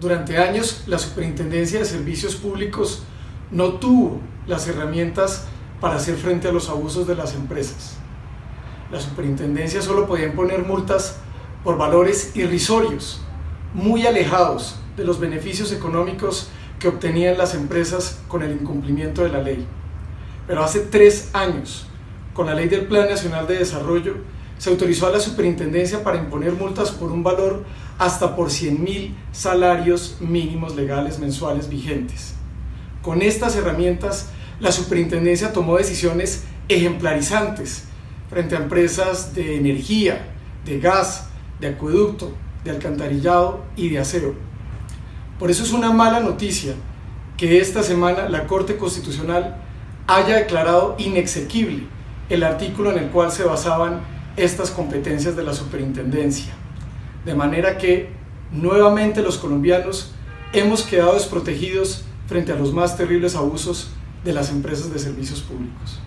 Durante años, la Superintendencia de Servicios Públicos no tuvo las herramientas para hacer frente a los abusos de las empresas. La Superintendencia solo podía imponer multas por valores irrisorios, muy alejados de los beneficios económicos que obtenían las empresas con el incumplimiento de la ley. Pero hace tres años, con la Ley del Plan Nacional de Desarrollo, se autorizó a la superintendencia para imponer multas por un valor hasta por 100 mil salarios mínimos legales mensuales vigentes. Con estas herramientas, la superintendencia tomó decisiones ejemplarizantes frente a empresas de energía, de gas, de acueducto, de alcantarillado y de aseo. Por eso es una mala noticia que esta semana la Corte Constitucional haya declarado inexequible el artículo en el cual se basaban estas competencias de la superintendencia. De manera que nuevamente los colombianos hemos quedado desprotegidos frente a los más terribles abusos de las empresas de servicios públicos.